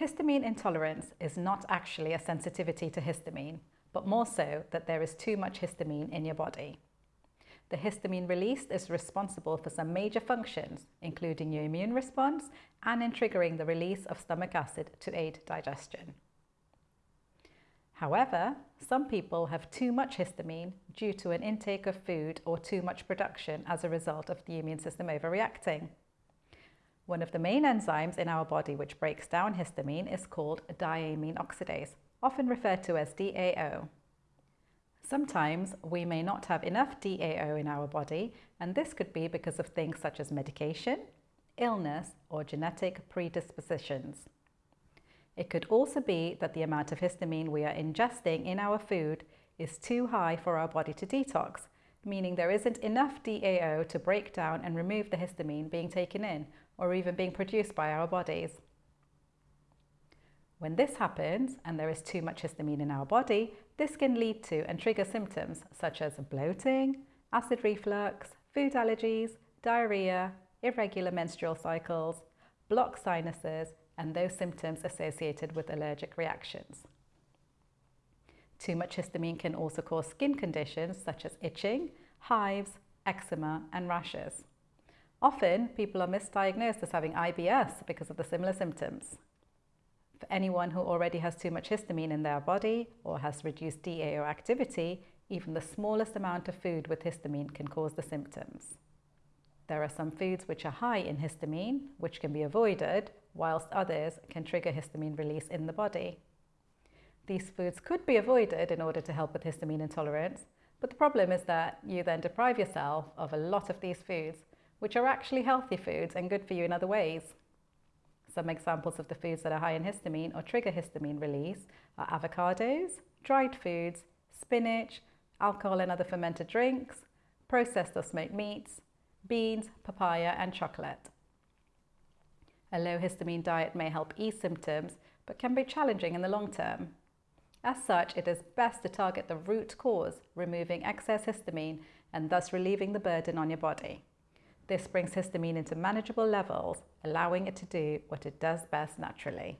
Histamine intolerance is not actually a sensitivity to histamine, but more so that there is too much histamine in your body. The histamine released is responsible for some major functions, including your immune response and in triggering the release of stomach acid to aid digestion. However, some people have too much histamine due to an intake of food or too much production as a result of the immune system overreacting. One of the main enzymes in our body which breaks down histamine is called diamine oxidase, often referred to as DAO. Sometimes we may not have enough DAO in our body, and this could be because of things such as medication, illness, or genetic predispositions. It could also be that the amount of histamine we are ingesting in our food is too high for our body to detox, meaning there isn't enough DAO to break down and remove the histamine being taken in or even being produced by our bodies. When this happens and there is too much histamine in our body, this can lead to and trigger symptoms such as bloating, acid reflux, food allergies, diarrhea, irregular menstrual cycles, blocked sinuses, and those symptoms associated with allergic reactions. Too much histamine can also cause skin conditions such as itching, hives, eczema, and rashes. Often, people are misdiagnosed as having IBS because of the similar symptoms. For anyone who already has too much histamine in their body or has reduced DAO activity, even the smallest amount of food with histamine can cause the symptoms. There are some foods which are high in histamine, which can be avoided, whilst others can trigger histamine release in the body. These foods could be avoided in order to help with histamine intolerance, but the problem is that you then deprive yourself of a lot of these foods which are actually healthy foods and good for you in other ways. Some examples of the foods that are high in histamine or trigger histamine release are avocados, dried foods, spinach, alcohol and other fermented drinks, processed or smoked meats, beans, papaya and chocolate. A low histamine diet may help ease symptoms but can be challenging in the long term. As such, it is best to target the root cause, removing excess histamine and thus relieving the burden on your body. This brings histamine into manageable levels, allowing it to do what it does best naturally.